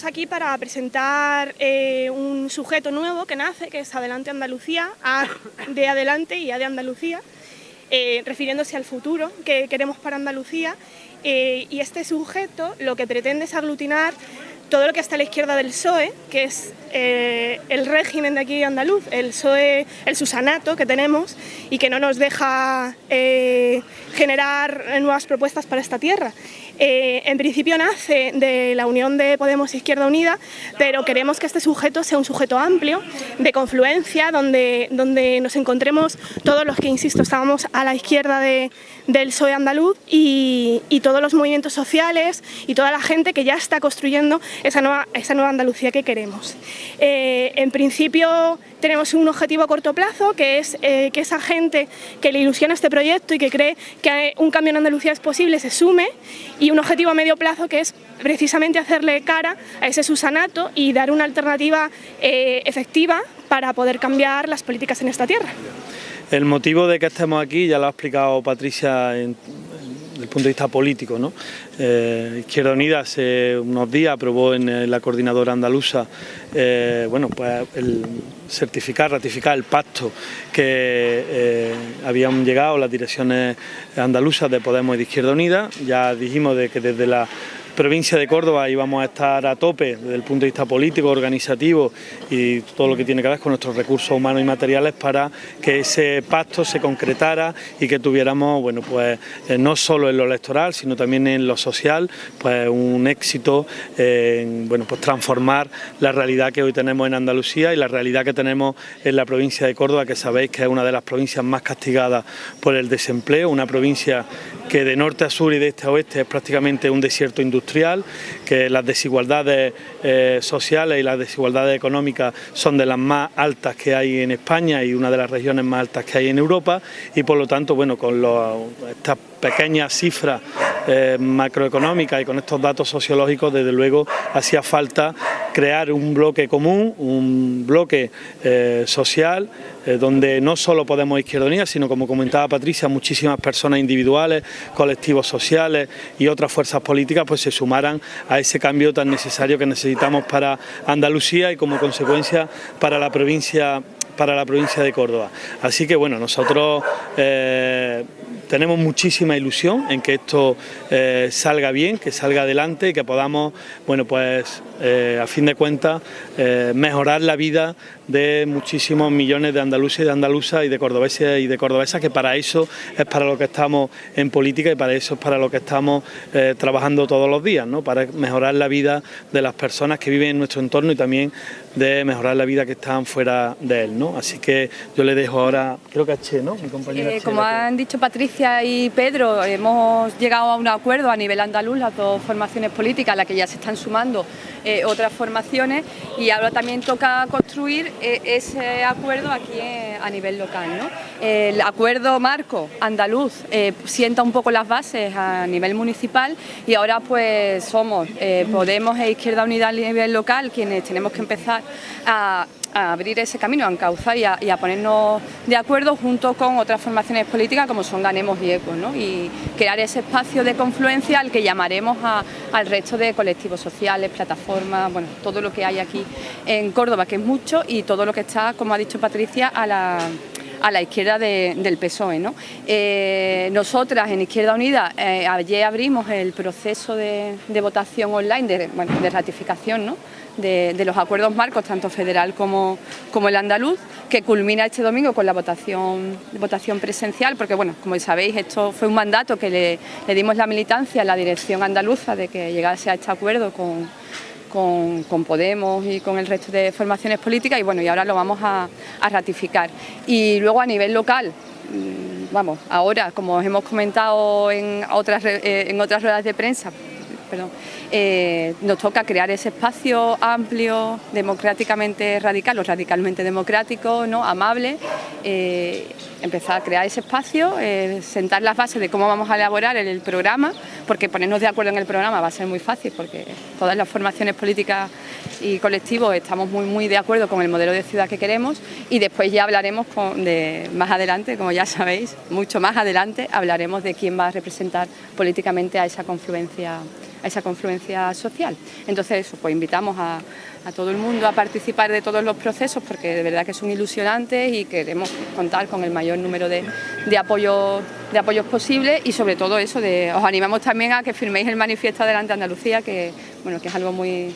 estamos aquí para presentar eh, un sujeto nuevo que nace, que es Adelante Andalucía, A de Adelante y A de Andalucía, eh, refiriéndose al futuro que queremos para Andalucía. y este sujeto lo que pretende es aglutinar todo lo que está a la izquierda del PSOE, que es el régimen de aquí andaluz, el PSOE, el susanato que tenemos y que no nos deja generar nuevas propuestas para esta tierra. Eh, en principio nace de la unión de Podemos e Izquierda Unida, pero queremos que este sujeto sea un sujeto amplio, de confluencia, donde, donde nos encontremos todos los que, insisto, estábamos a la izquierda de, del PSOE andaluz y, todos los movimientos sociales y toda la gente que ya está construyendo esa nueva, esa nueva Andalucía que queremos. Eh, en principio tenemos un objetivo a corto plazo, que es eh, que esa gente que le ilusiona este proyecto y que cree que un cambio en Andalucía es posible se sume y un objetivo a medio plazo que es precisamente hacerle cara a ese susanato y dar una alternativa eh, efectiva para poder cambiar las políticas en esta tierra. El motivo de que estemos aquí ya lo ha explicado Patricia en, punto de vista político. ¿no? Eh, Izquierda Unida hace unos días aprobó en la coordinadora andaluza eh, bueno, pues certificar, ratificar el pacto que eh, habían llegado las direcciones andaluzas de Podemos y de Izquierda Unida. Ya dijimos de que desde la provincia de Córdoba íbamos a estar a tope desde el punto de vista político, organizativo y todo lo que tiene que ver con nuestros recursos humanos y materiales para que ese pacto se concretara y que tuviéramos, bueno, pues eh, no solo en lo electoral, sino también en lo social, pues un éxito en, bueno, pues transformar la realidad que hoy tenemos en Andalucía y la realidad que tenemos en la provincia de Córdoba, que sabéis que es una de las provincias más castigadas por el desempleo, una provincia que de norte a sur y de este a oeste es prácticamente un desierto industrial, que las desigualdades eh, sociales y las desigualdades económicas son de las más altas que hay en España y una de las regiones más altas que hay en Europa y por lo tanto, bueno, con estas pequeñas cifras eh, macroeconómicas y con estos datos sociológicos, desde luego hacía falta crear un bloque común, un bloque eh, social, eh, donde no solo Podemos Izquierda sino como comentaba Patricia, muchísimas personas individuales, colectivos sociales y otras fuerzas políticas pues se sumaran a ese cambio tan necesario que necesitamos para Andalucía y como consecuencia para la provincia para la provincia de Córdoba. Así que bueno, nosotros eh, tenemos muchísima ilusión en que esto eh, salga bien, que salga adelante y que podamos, bueno, pues eh, a fin de cuentas, mejorar la vida de muchísimos millones de andaluces y de andaluzas y de cordobeses y de cordobesas, que para eso es para lo que estamos en política y para eso es para lo que estamos trabajando todos los días, ¿no? para mejorar la vida de las personas que viven en nuestro entorno y también de mejorar la vida que están fuera de él. ¿no? Así que yo le dejo ahora, creo que a Che, ¿no? mi compañera Como han dicho Patricia, y Pedro hemos llegado a un acuerdo a nivel andaluz, las dos formaciones políticas a las que ya se están sumando eh, otras formaciones y ahora también toca construir eh, ese acuerdo aquí a nivel local. El acuerdo marco andaluz eh, sienta un poco las bases a nivel municipal y ahora pues somos Podemos e Izquierda Unida a nivel local quienes tenemos que empezar a a abrir ese camino, a encauzar y a, ponernos de acuerdo junto con otras formaciones políticas como son Ganemos y ECO, ¿no? y crear ese espacio de confluencia al que llamaremos al resto de colectivos sociales, plataformas, bueno, todo lo que hay aquí en Córdoba, que es mucho, y todo lo que está, como ha dicho Patricia, a la a la izquierda del PSOE. ¿no? Eh, nosotras en Izquierda Unida eh, ayer abrimos el proceso de, votación online, de, bueno, de ratificación ¿no? de, los acuerdos marcos, tanto federal como, el andaluz, que culmina este domingo con la votación, presencial, porque bueno, como sabéis, esto fue un mandato que le, dimos la militancia a la dirección andaluza de que llegase a este acuerdo con, con, Podemos y con el resto de formaciones políticas y bueno, y ahora lo vamos a, ratificar. Y luego a nivel local, mm, vamos, ahora, como hemos comentado en otras, eh, en otras ruedas de prensa, eh, nos toca crear ese espacio amplio, democráticamente radical o radicalmente democrático, ¿no? amable, eh, empezar a crear ese espacio, eh, sentar las bases de cómo vamos a elaborar el, programa, porque ponernos de acuerdo en el programa va a ser muy fácil, porque todas las formaciones políticas y colectivos estamos muy, muy de acuerdo con el modelo de ciudad que queremos y después ya hablaremos de, más adelante, como ya sabéis, mucho más adelante hablaremos de quién va a representar políticamente a esa confluencia esa confluencia social. Entonces, eso, pues invitamos a, todo el mundo a participar de todos los procesos porque de verdad que son ilusionantes y queremos contar con el mayor número de, de apoyos de apoyos posibles y sobre todo eso, de, os animamos también a que firméis el manifiesto Adelante Andalucía, que, bueno, que es algo muy,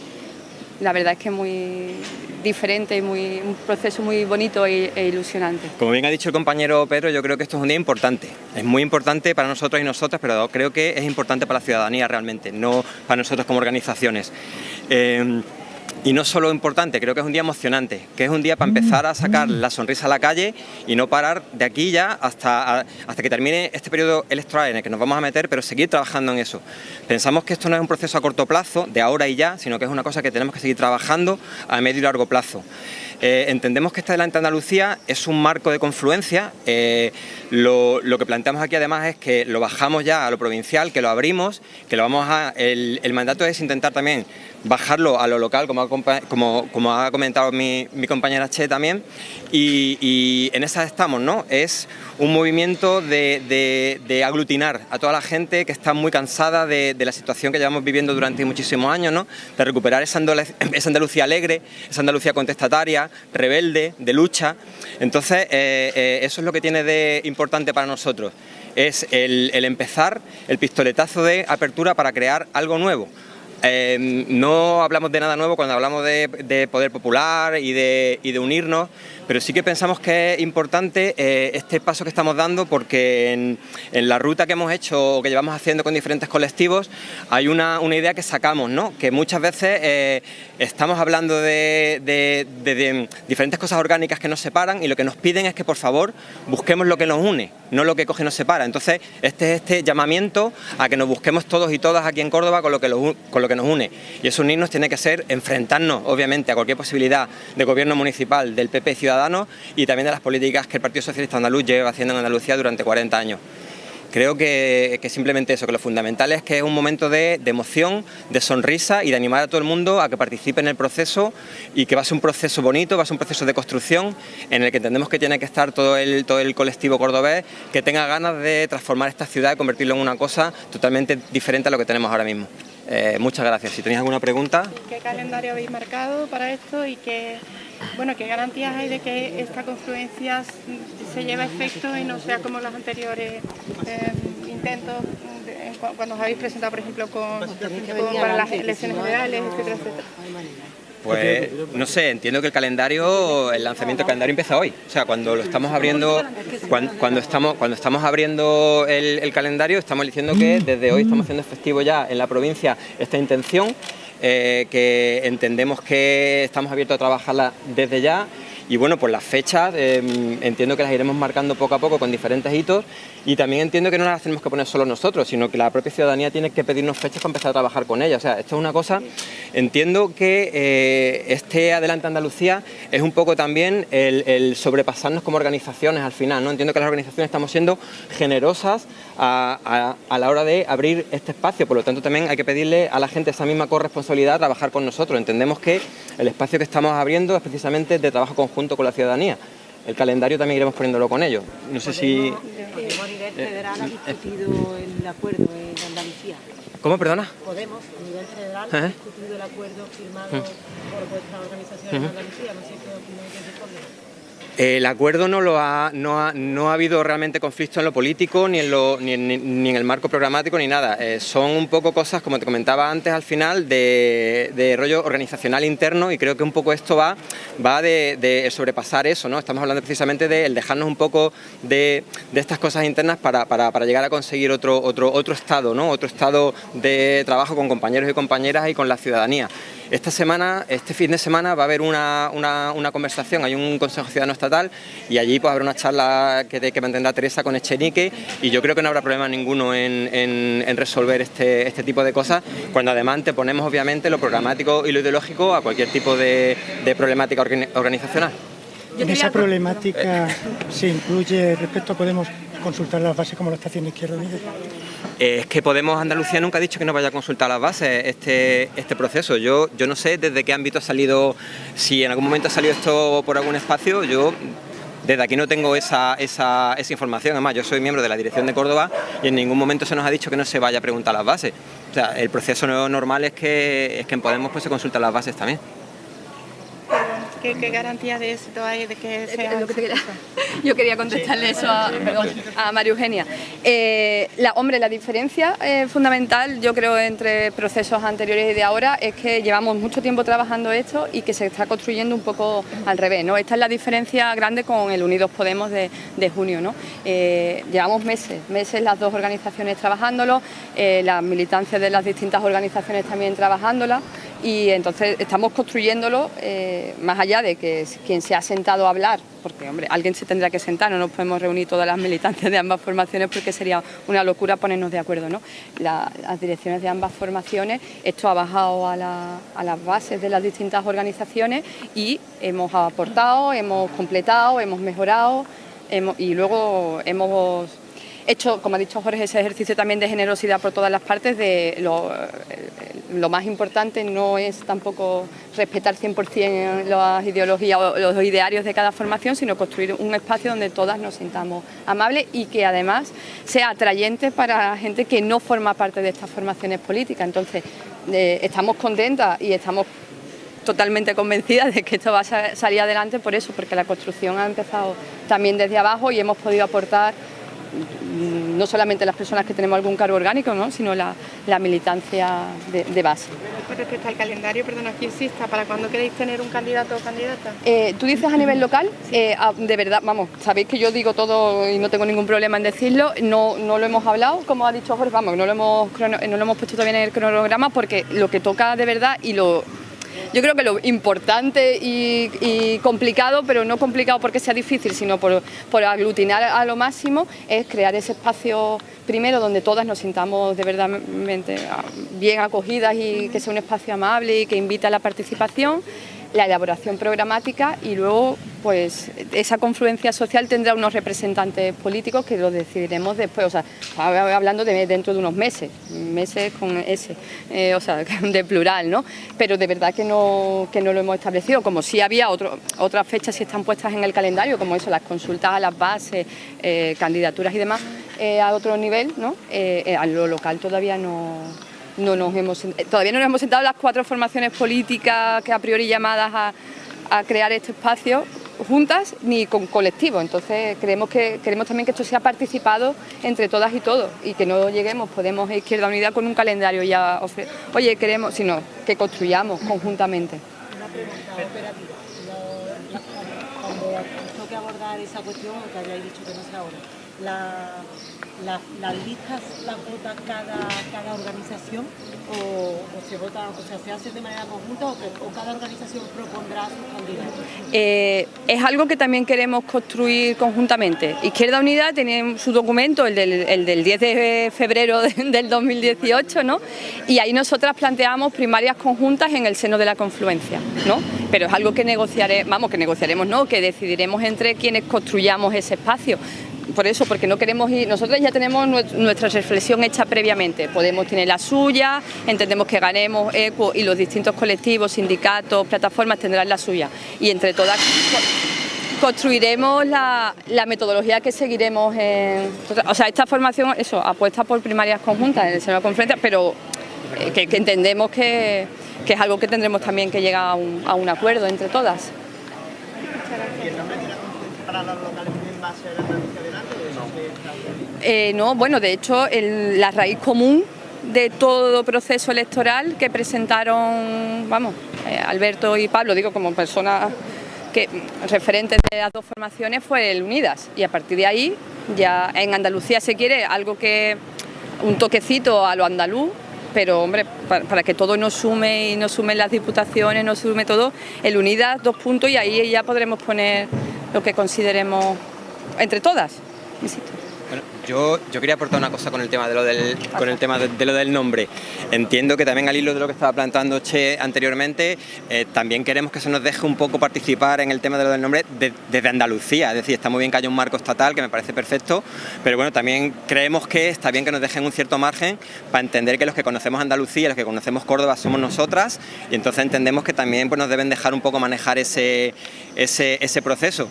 la verdad es que muy diferente y muy, un proceso muy bonito e, e, ilusionante. Como bien ha dicho el compañero Pedro, yo creo que esto es un día importante. Es muy importante para nosotros y nosotras, pero creo que es importante para la ciudadanía realmente, no para nosotros como organizaciones. Eh, y no solo importante, creo que es un día emocionante, que es un día para empezar a sacar la sonrisa a la calle y no parar de aquí ya hasta, hasta que termine este periodo electoral en el que nos vamos a meter, pero seguir trabajando en eso. Pensamos que esto no es un proceso a corto plazo, de ahora y ya, sino que es una cosa que tenemos que seguir trabajando a medio y largo plazo. Eh, entendemos que esta Delante Andalucía es un marco de confluencia. Eh, lo, que planteamos aquí además es que lo bajamos ya a lo provincial, que lo abrimos, que lo vamos a... El, mandato es intentar también bajarlo a lo local, como ha, como, ha comentado mi, compañera Che también, y, en esa estamos, ¿no? Es un movimiento de, aglutinar a toda la gente que está muy cansada de, la situación que llevamos viviendo durante muchísimos años, ¿no? De recuperar esa Andalucía alegre, esa Andalucía contestataria, rebelde, de lucha. Entonces, eh, eh, eso es lo que tiene de importante para nosotros. Es el, empezar, el pistoletazo de apertura para crear algo nuevo. Eh, no hablamos de nada nuevo cuando hablamos de, poder popular y de, y de unirnos, pero sí que pensamos que es importante eh, este paso que estamos dando porque en, la ruta que hemos hecho o que llevamos haciendo con diferentes colectivos hay una, idea que sacamos, ¿no? que muchas veces eh, estamos hablando de, diferentes cosas orgánicas que nos separan y lo que nos piden es que por favor busquemos lo que nos une, no lo que coge y nos separa. Entonces este es este llamamiento a que nos busquemos todos y todas aquí en Córdoba con lo que, con lo que nos une y eso unirnos tiene que ser enfrentarnos obviamente a cualquier posibilidad de gobierno municipal del PP Ciudad y también de las políticas que el Partido Socialista Andaluz lleva haciendo en Andalucía durante 40 años. Creo que, simplemente eso, que lo fundamental es que es un momento de, emoción, de sonrisa y de animar a todo el mundo a que participe en el proceso y que va a ser un proceso bonito, va a ser un proceso de construcción en el que entendemos que tiene que estar todo el, todo el colectivo cordobés que tenga ganas de transformar esta ciudad y convertirlo en una cosa totalmente diferente a lo que tenemos ahora mismo. Eh, muchas gracias. Si tenéis alguna pregunta... ¿Qué calendario habéis marcado para esto y qué, bueno, qué garantías hay de que esta confluencia se lleve a efecto y no sea como los anteriores eh, intentos cuando os habéis presentado, por ejemplo, con, para las elecciones generales, etcétera, etcétera? Pues no sé, entiendo que el calendario, el lanzamiento del calendario empieza hoy. O sea, cuando lo estamos abriendo, cuando, estamos, cuando estamos abriendo el, calendario, estamos diciendo que desde hoy estamos haciendo efectivo ya en la provincia esta intención, eh, que entendemos que estamos abiertos a trabajarla desde ya y bueno, pues las fechas em, entiendo que las iremos marcando poco a poco con diferentes hitos y también entiendo que no las tenemos que poner solo nosotros, sino que la propia ciudadanía tiene que pedirnos fechas para empezar a trabajar con ellas. O sea, esto es una cosa, entiendo que eh, este Adelante Andalucía es un poco también el, sobrepasarnos como organizaciones al final, ¿no? Entiendo que las organizaciones estamos siendo generosas a, a, la hora de abrir este espacio, por lo tanto también hay que pedirle a la gente esa misma corresponsabilidad a trabajar con nosotros. Entendemos que el espacio que estamos abriendo es precisamente de trabajo conjunto junto con la ciudadanía. El calendario también iremos poniéndolo con ellos. No sé si... A nivel federal ha discutido el acuerdo en Andalucía. ¿Cómo, perdona? Podemos, a nivel federal, ha discutido el acuerdo firmado por vuestra organización en Andalucía. No sé qué opináis de el acuerdo no, lo ha, no, ha, no ha habido realmente conflicto en lo político, ni en, lo, ni en, el marco programático, ni nada. Eh, son un poco cosas, como te comentaba antes, al final, de, rollo organizacional interno y creo que un poco esto va, va de, sobrepasar eso. ¿no? Estamos hablando precisamente de dejarnos un poco de, estas cosas internas para, llegar a conseguir otro, otro, otro estado, ¿no? otro estado de trabajo con compañeros y compañeras y con la ciudadanía. Esta semana, este fin de semana va a haber una, conversación, hay un Consejo Ciudadano Estatal y allí pues habrá una charla que, que mantendrá Teresa con Echenique y yo creo que no habrá problema ninguno en, resolver este, este, tipo de cosas cuando además te ponemos obviamente lo programático y lo ideológico a cualquier tipo de, problemática organizacional. En esa problemática se incluye respecto a Podemos consultar las bases como la estación Izquierda Unida. Es que Podemos Andalucía nunca ha dicho que no vaya a consultar las bases este, este proceso. Yo, yo no sé desde qué ámbito ha salido, si en algún momento ha salido esto por algún espacio, yo desde aquí no tengo esa, esa, esa información, además yo soy miembro de la dirección de Córdoba y en ningún momento se nos ha dicho que no se vaya a preguntar las bases. O sea, el proceso normal es que, es que en Podemos pues, se consultan las bases también. ¿Qué, qué garantía de éxito hay de que sea Lo que te quería- Yo quería contestarle eso a, perdón, a María Eugenia. Eh, la, hombre, la diferencia eh, fundamental, yo creo, entre procesos anteriores y de ahora es que llevamos mucho tiempo trabajando esto y que se está construyendo un poco al revés. ¿no? Esta es la diferencia grande con el Unidos Podemos de, de junio. ¿no? Eh, llevamos meses, meses las dos organizaciones trabajándolo, eh, las militancias de las distintas organizaciones también trabajándola y entonces estamos construyéndolo eh, más allá de que quien se ha sentado a hablar, porque hombre, alguien se tendrá que sentar, no nos podemos reunir todas las militancias de ambas formaciones porque sería una locura ponernos de acuerdo. ¿no? La- las direcciones de ambas formaciones, esto ha bajado a, a las bases de las distintas organizaciones y hemos aportado, hemos completado, hemos mejorado hemos- y luego hemos hecho, como ha dicho Jorge, ese ejercicio también de generosidad por todas las partes, de lo, eh, más importante no es tampoco respetar 100% las ideologías o los idearios de cada formación, sino construir un espacio donde todas nos sintamos amables y que además sea atrayente para gente que no forma parte de estas formaciones políticas. Entonces, eh, estamos contentas y estamos totalmente convencidas de que esto va a sa- salir adelante por eso, porque la construcción ha empezado también desde abajo y hemos podido aportar no solamente las personas que tenemos algún cargo orgánico, ¿no? sino la, la militancia de, de base. Con respecto al calendario, perdona, aquí insista, ¿para cuándo queréis tener un candidato o candidata? Eh, Tú dices a nivel local, eh, ah, de verdad, vamos, sabéis que yo digo todo y no tengo ningún problema en decirlo, no, no lo hemos hablado, como ha dicho Jorge, vamos, no lo, hemos, crono- no lo hemos puesto todavía en el cronograma porque lo que toca de verdad y lo... Yo creo que lo importante y, complicado, pero no complicado porque sea difícil, sino por, por aglutinar a lo máximo, es crear ese espacio primero donde todas nos sintamos de verdad bien acogidas y que sea un espacio amable y que invita a la participación la elaboración programática y luego pues esa confluencia social tendrá unos representantes políticos que lo decidiremos después, o sea, hablando de dentro de unos meses, meses con ese, eh, o sea, de plural, ¿no? Pero de verdad que no, que no lo hemos establecido, como si había otras fechas si están puestas en el calendario, como eso, las consultas a las bases, eh, candidaturas y demás, eh, a otro nivel, ¿no? A lo local todavía no, no nos hemos eh, todavía no nos hemos sentado las cuatro formaciones políticas que a priori llamadas a, a crear este espacio juntas ni con colectivos entonces creemos que queremos también que esto sea participado entre todas y todos y que no lleguemos Podemos e Izquierda Unida con un calendario ya ofre- oye queremos sino que construyamos conjuntamente Una pregunta operativa. Cuando toque abordar esa cuestión, que hayáis dicho que no sea ahora, la- la- ¿las listas las vota cada, cada organización o, se vota, o sea, se hace de manera conjunta o, cada organización propondrá sus candidatos? Eh, es algo que también queremos construir conjuntamente. Izquierda Unida tiene su documento, el del, el del 10 de febrero de- del 2018, ¿no? y ahí nosotras planteamos primarias conjuntas en el seno de la confluencia. ¿no? Pero es algo que negociaremos, vamos, que negociaremos, no, que decidiremos entre quienes construyamos ese espacio. Por eso, porque no queremos ir, nosotros ya tenemos nues- nuestra reflexión hecha previamente, Podemos tiene la suya, entendemos que ganemos ECO y los distintos colectivos, sindicatos, plataformas tendrán la suya. Y entre todas co- construiremos la, la metodología que seguiremos en, o sea, esta formación, eso, apuesta por primarias conjuntas en el seno de la conferencia, pero eh, que, que entendemos que, que es algo que tendremos también que llegar a un, a un acuerdo entre todas. Eh, no, bueno, de hecho, el- la raíz común de todo proceso electoral que presentaron, vamos, eh, Alberto y Pablo, digo como personas que referentes de las dos formaciones fue el Unidas. Y a partir de ahí ya en Andalucía se quiere algo que un toquecito a lo andaluz pero hombre, para, para que todo nos sume y nos sumen las diputaciones, nos sume todo, el Unidas dos puntos y ahí ya podremos poner lo que consideremos entre todas. Bueno, yo, yo quería aportar una cosa con el tema de lo del, con el tema de, lo del nombre. Entiendo que también al hilo de lo que estaba planteando Che anteriormente, eh, también queremos que se nos deje un poco participar en el tema de lo del nombre de- desde Andalucía. Es decir, está muy bien que haya un marco estatal, que me parece perfecto, pero bueno, también creemos que está bien que nos dejen un cierto margen para entender que los que conocemos Andalucía, los que conocemos Córdoba somos nosotras, y entonces entendemos que también pues, nos deben dejar un poco manejar ese, ese, ese proceso.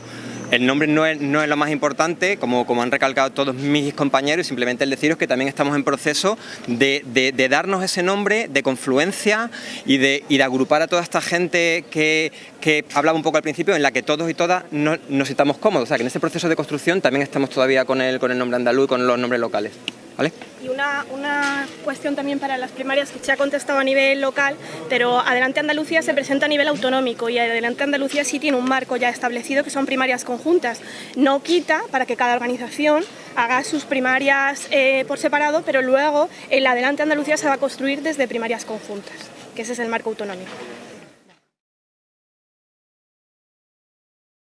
El nombre no es, no es lo más importante, como, como han recalcado todos mis compañeros, simplemente el deciros que también estamos en proceso de, de, darnos ese nombre de confluencia y de, y de agrupar a toda esta gente que, que hablaba un poco al principio, en la que todos y todas no, nos estamos cómodos. O sea, que en ese proceso de construcción también estamos todavía con el, con el nombre andaluz y con los nombres locales. Y una, una, cuestión también para las primarias que se ha contestado a nivel local, pero Adelante Andalucía se presenta a nivel autonómico y Adelante Andalucía sí tiene un marco ya establecido que son primarias conjuntas. No quita para que cada organización haga sus primarias eh, por separado, pero luego el Adelante Andalucía se va a construir desde primarias conjuntas, que ese es el marco autonómico.